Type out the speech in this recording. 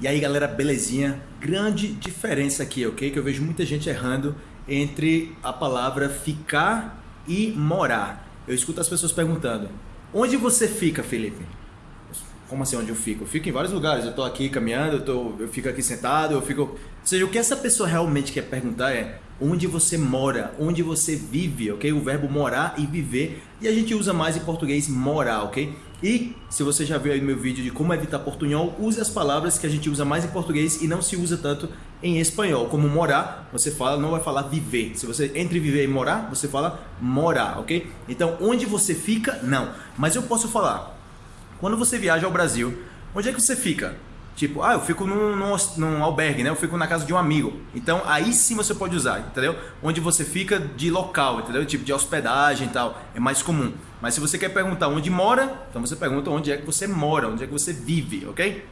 E aí galera, belezinha? Grande diferença aqui, ok? Que eu vejo muita gente errando entre a palavra ficar e morar. Eu escuto as pessoas perguntando, onde você fica, Felipe? Como assim onde eu fico? Eu fico em vários lugares, eu tô aqui caminhando, eu, tô, eu fico aqui sentado, eu fico... Ou seja, o que essa pessoa realmente quer perguntar é onde você mora, onde você vive, ok? O verbo morar e viver, e a gente usa mais em português morar, ok? E se você já viu aí meu vídeo de como evitar portunhol, use as palavras que a gente usa mais em português e não se usa tanto em espanhol. Como morar, você fala, não vai falar viver. Se você entre viver e morar, você fala morar, ok? Então, onde você fica, não. Mas eu posso falar, quando você viaja ao Brasil, onde é que você fica? Tipo, ah, eu fico num, num, num, albergue, né? Eu fico na casa de um amigo. Então, aí sim você pode usar, entendeu? Onde você fica de local, entendeu? Tipo, de hospedagem e tal. É mais comum. Mas se você quer perguntar onde mora, então você pergunta onde é que você mora, onde é que você vive, ok?